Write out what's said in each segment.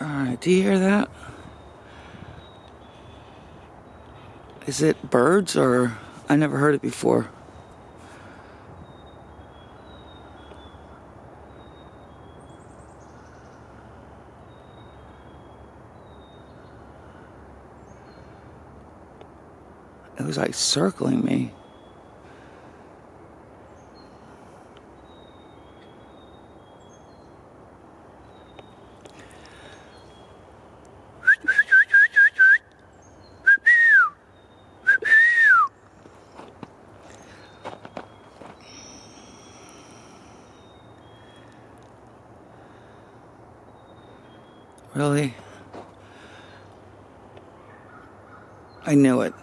Alright, do you hear that? Is it birds or I never heard it before? It was like circling me. Really? I knew it.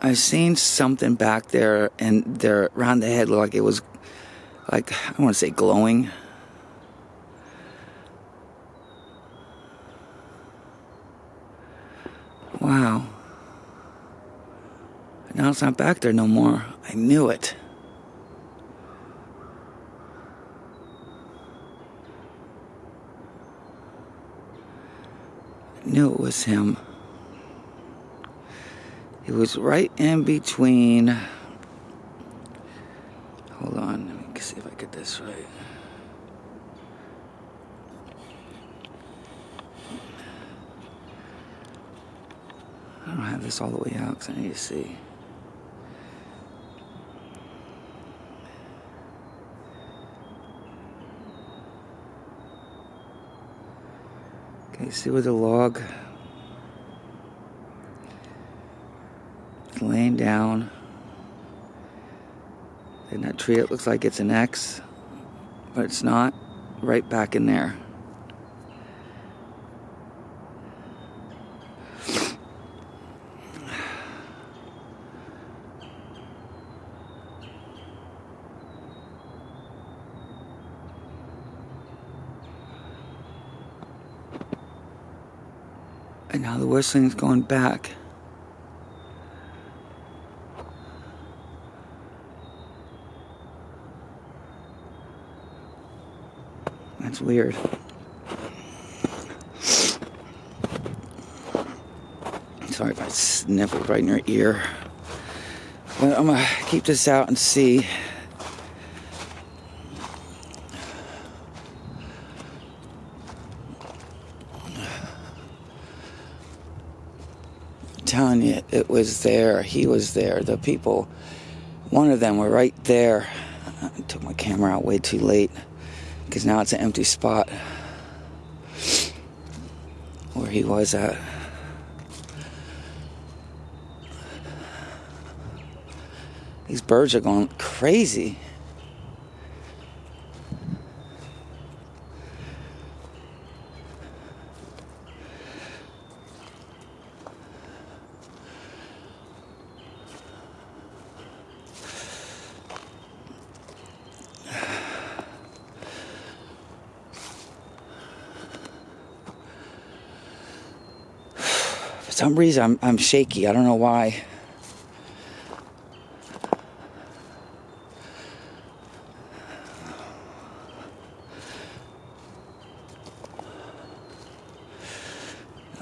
I seen something back there, and there around the head looked like it was, like I want to say glowing. Wow. Now it's not back there no more. I knew it. Knew it was him. It was right in between. Hold on, let me see if I get this right. I don't have this all the way out because I need to see. Okay, see where the log is laying down. In that tree, it looks like it's an X, but it's not. Right back in there. And now the whistling's going back. That's weird. Sorry if I sniffle right in your ear. But I'm gonna keep this out and see. Telling you, it was there. He was there. The people, one of them were right there. I took my camera out way too late because now it's an empty spot where he was at. These birds are going crazy. Some reason I'm, I'm shaky. I don't know why.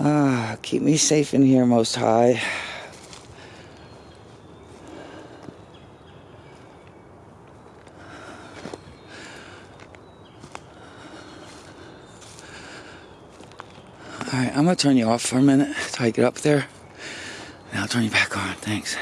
Ah, keep me safe in here, Most High. Alright, I'm gonna turn you off for a minute till I get up there. And I'll turn you back on. Thanks.